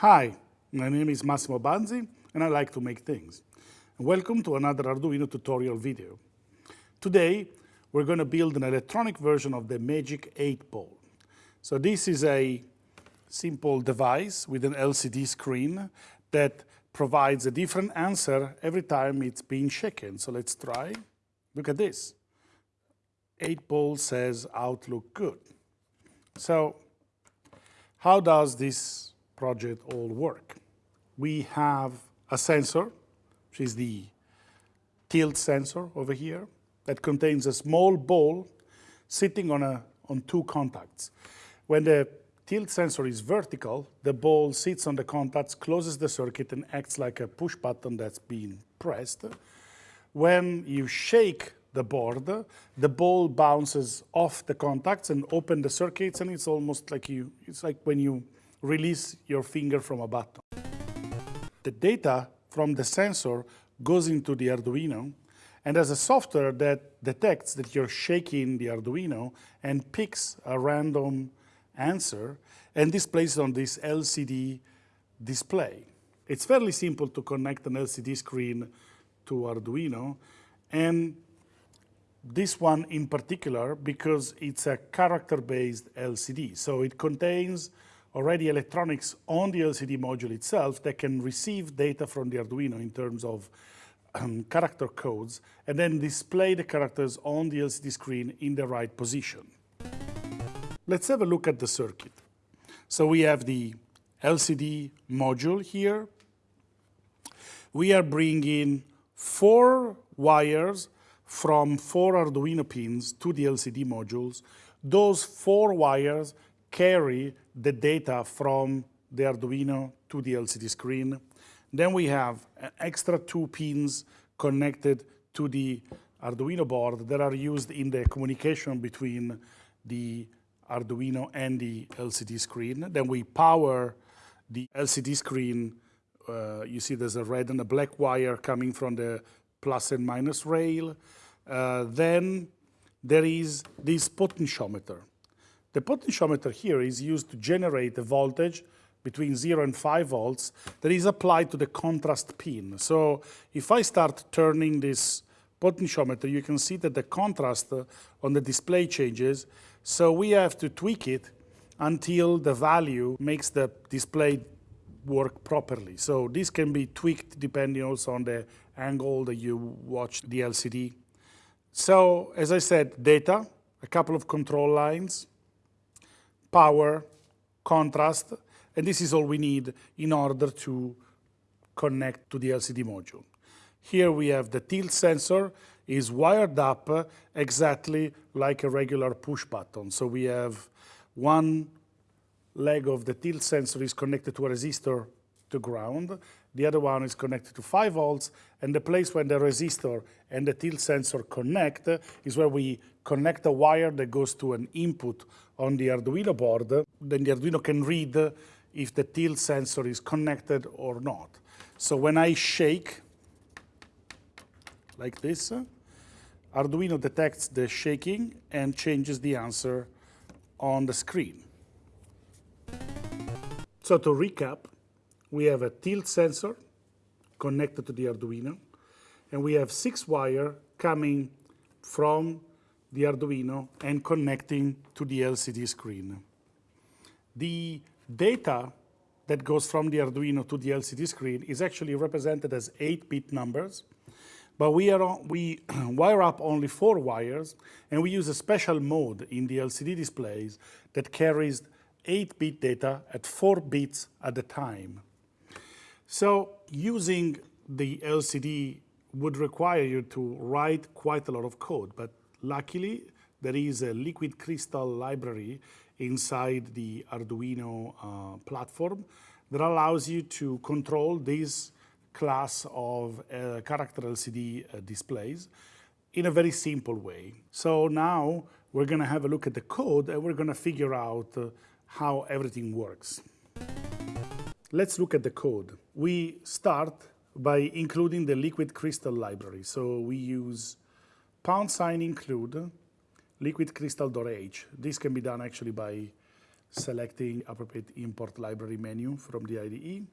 Hi, my name is Massimo Banzi, and I like to make things. Welcome to another Arduino tutorial video. Today, we're going to build an electronic version of the Magic 8 Ball. So this is a simple device with an LCD screen that provides a different answer every time it's being shaken. So let's try. Look at this. 8 Ball says Outlook good. So how does this project all work. We have a sensor, which is the tilt sensor over here, that contains a small ball sitting on, a, on two contacts. When the tilt sensor is vertical, the ball sits on the contacts, closes the circuit, and acts like a push button that's being pressed. When you shake the board, the ball bounces off the contacts and open the circuits, and it's almost like you, it's like when you release your finger from a button. The data from the sensor goes into the Arduino, and there's a software that detects that you're shaking the Arduino and picks a random answer and displays it on this LCD display. It's fairly simple to connect an LCD screen to Arduino, and this one in particular because it's a character-based LCD. So it contains already electronics on the LCD module itself that can receive data from the Arduino in terms of um, character codes and then display the characters on the LCD screen in the right position. Let's have a look at the circuit. So we have the LCD module here. We are bringing four wires from four Arduino pins to the LCD modules. Those four wires carry the data from the Arduino to the LCD screen. Then we have extra two pins connected to the Arduino board that are used in the communication between the Arduino and the LCD screen. Then we power the LCD screen. Uh, you see there's a red and a black wire coming from the plus and minus rail. Uh, then there is this potentiometer. The potentiometer here is used to generate a voltage between 0 and 5 volts that is applied to the contrast pin. So if I start turning this potentiometer, you can see that the contrast uh, on the display changes. So we have to tweak it until the value makes the display work properly. So this can be tweaked depending also on the angle that you watch the LCD. So as I said, data, a couple of control lines, power, contrast, and this is all we need in order to connect to the LCD module. Here we have the tilt sensor is wired up exactly like a regular push button. So we have one leg of the tilt sensor is connected to a resistor to ground. The other one is connected to 5 volts, and the place where the resistor and the tilt sensor connect is where we connect a wire that goes to an input on the Arduino board. Then the Arduino can read if the tilt sensor is connected or not. So when I shake, like this, Arduino detects the shaking and changes the answer on the screen. So to recap, we have a tilt sensor connected to the Arduino, and we have six wire coming from the Arduino and connecting to the LCD screen. The data that goes from the Arduino to the LCD screen is actually represented as 8-bit numbers, but we, are, we wire up only four wires, and we use a special mode in the LCD displays that carries 8-bit data at 4 bits at a time. So using the LCD would require you to write quite a lot of code, but luckily there is a liquid crystal library inside the Arduino uh, platform that allows you to control this class of uh, character LCD uh, displays in a very simple way. So now we're going to have a look at the code and we're going to figure out uh, how everything works. Let's look at the code. We start by including the liquid crystal library. So we use pound sign include liquid crystal.h. This can be done actually by selecting appropriate import library menu from the IDE.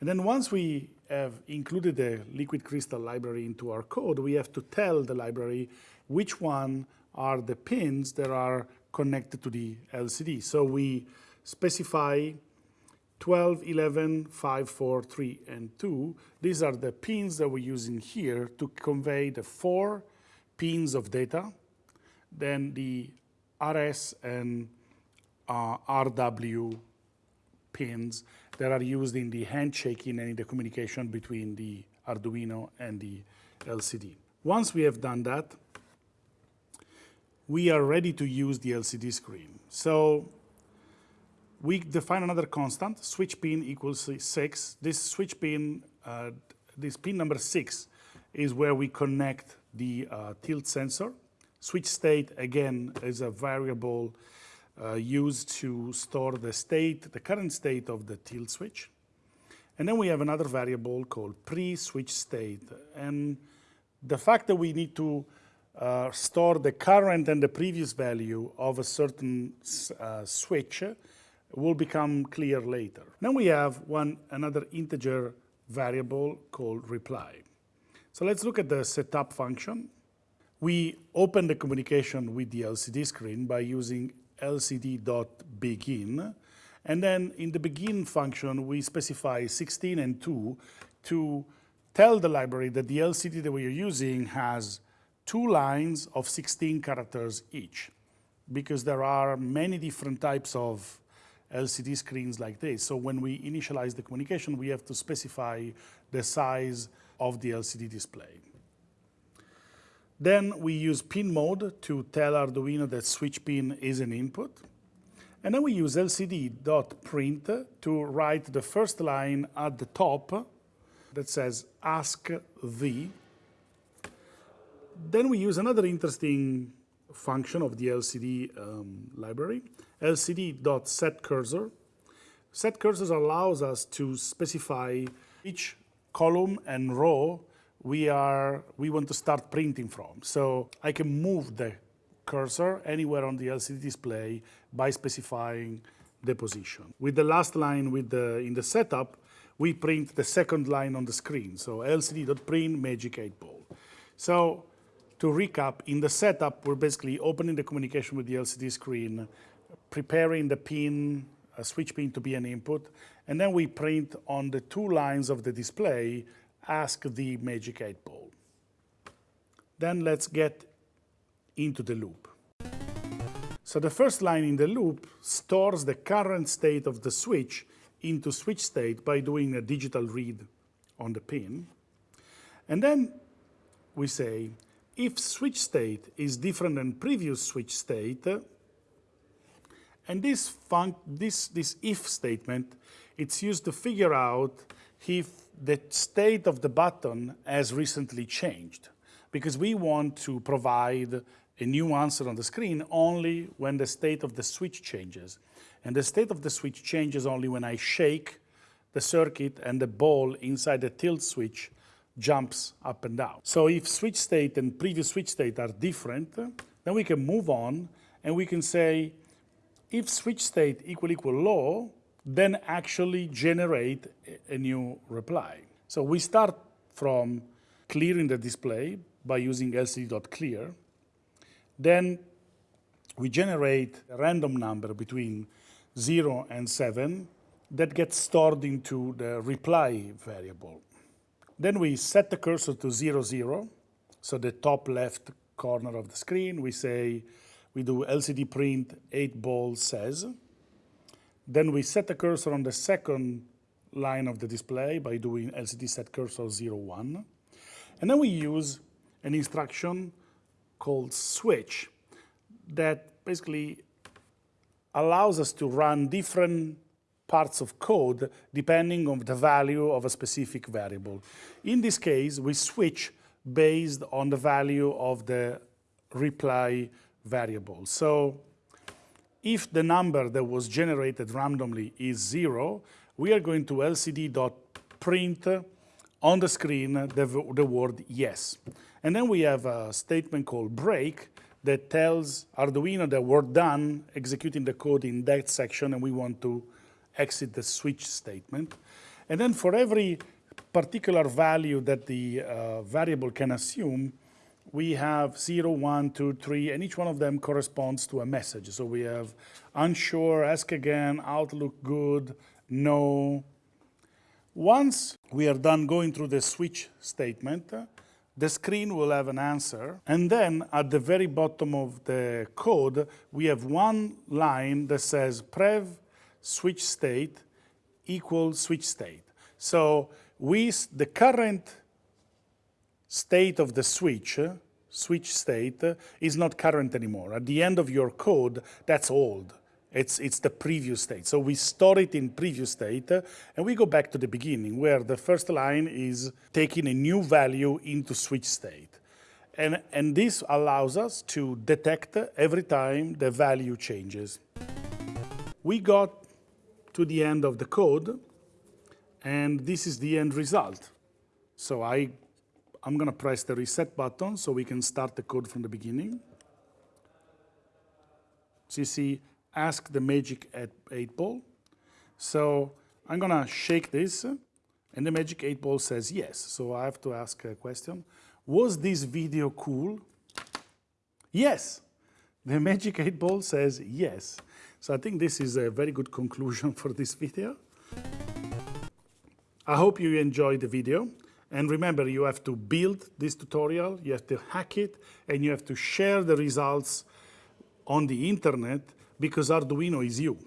And then once we have included the liquid crystal library into our code, we have to tell the library which one are the pins that are connected to the LCD. So we specify 12, 11, 5, 4, 3, and 2. These are the pins that we're using here to convey the four pins of data, then the RS and uh, RW pins that are used in the handshaking and in the communication between the Arduino and the LCD. Once we have done that, we are ready to use the LCD screen. So we define another constant, switch pin equals six. This switch pin, uh, this pin number six, is where we connect the uh, tilt sensor. Switch state, again, is a variable uh, used to store the state, the current state of the tilt switch. And then we have another variable called prev switch state. And the fact that we need to uh, store the current and the previous value of a certain uh, switch will become clear later. Then we have one another integer variable called reply. So let's look at the setup function. We open the communication with the LCD screen by using lcd.begin. And then in the begin function, we specify 16 and 2 to tell the library that the LCD that we are using has two lines of 16 characters each, because there are many different types of LCD screens like this. So when we initialize the communication, we have to specify the size of the LCD display. Then we use pin mode to tell Arduino that switch pin is an input. And then we use lcd.print to write the first line at the top that says ask the. Then we use another interesting function of the LCD um, library, lcd.setCursor. SetCursor allows us to specify each column and row we are we want to start printing from. So I can move the cursor anywhere on the LCD display by specifying the position. With the last line with the, in the setup, we print the second line on the screen. So lcd.print magic 8 ball. So to recap, in the setup, we're basically opening the communication with the LCD screen, preparing the pin, a switch pin to be an input, and then we print on the two lines of the display ask the magic 8 ball. Then let's get into the loop. So the first line in the loop stores the current state of the switch into switch state by doing a digital read on the pin. And then we say, if switch state is different than previous switch state, and this, this, this if statement, it's used to figure out if the state of the button has recently changed because we want to provide a new answer on the screen only when the state of the switch changes. And the state of the switch changes only when I shake the circuit and the ball inside the tilt switch jumps up and down. So if switch state and previous switch state are different, then we can move on and we can say if switch state equal equal low, then actually generate a new reply. So we start from clearing the display by using lcd.clear. Then we generate a random number between 0 and 7 that gets stored into the reply variable. Then we set the cursor to 0, 0, so the top left corner of the screen. We say, we do lcd print 8 ball says, then we set the cursor on the second line of the display by doing LCD set cursor 01. And then we use an instruction called switch that basically allows us to run different parts of code depending on the value of a specific variable. In this case, we switch based on the value of the reply variable. So if the number that was generated randomly is zero, we are going to lcd.print on the screen the, the word yes. And then we have a statement called break that tells Arduino that we're done executing the code in that section and we want to exit the switch statement. And then for every particular value that the uh, variable can assume, we have 0, 1, 2, 3, and each one of them corresponds to a message. So we have unsure, ask again, outlook good, no. Once we are done going through the switch statement, the screen will have an answer. And then at the very bottom of the code, we have one line that says prev switch state equals switch state. So we, the current state of the switch, switch state, is not current anymore. At the end of your code, that's old. It's, it's the previous state. So we store it in previous state, and we go back to the beginning, where the first line is taking a new value into switch state. And, and this allows us to detect every time the value changes. We got to the end of the code, and this is the end result. So I, I'm going to press the reset button so we can start the code from the beginning. See, ask the magic 8 ball. So I'm going to shake this, and the magic 8 ball says yes. So I have to ask a question. Was this video cool? Yes. The magic 8 ball says yes. So I think this is a very good conclusion for this video. I hope you enjoyed the video. And remember, you have to build this tutorial, you have to hack it, and you have to share the results on the internet because Arduino is you.